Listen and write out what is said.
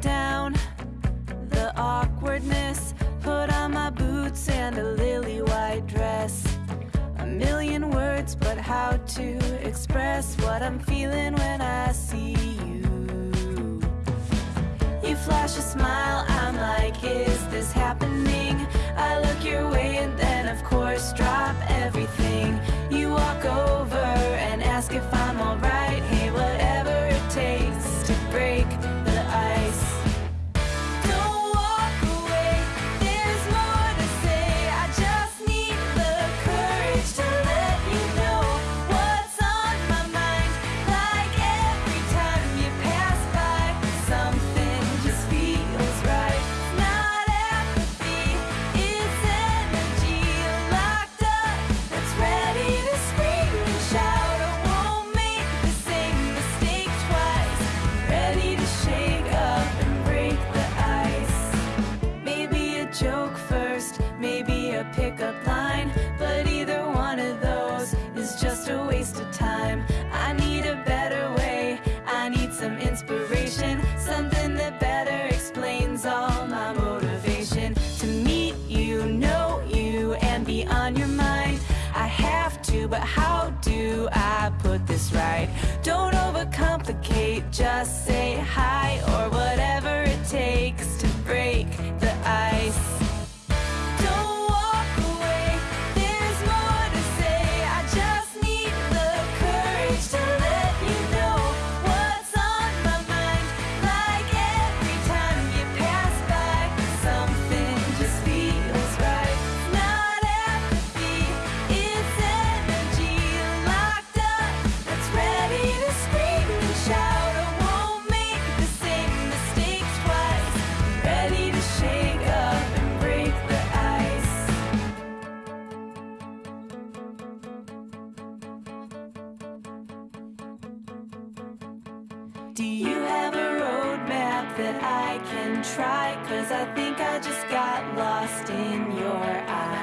down the awkwardness. Put on my boots and a lily white dress. A million words, but how to express what I'm feeling when I see you. You flash a smile, I'm like, is this happening? I look your way and then, of course, drop joke first, maybe a pickup line, but either one of those is just a waste of time. I need a better way, I need some inspiration, something that better explains all my motivation. To meet you, know you, and be on your mind. I have to, but how do I put this right? Don't overcomplicate, just say hi Do you have a roadmap that I can try? Cause I think I just got lost in your eyes.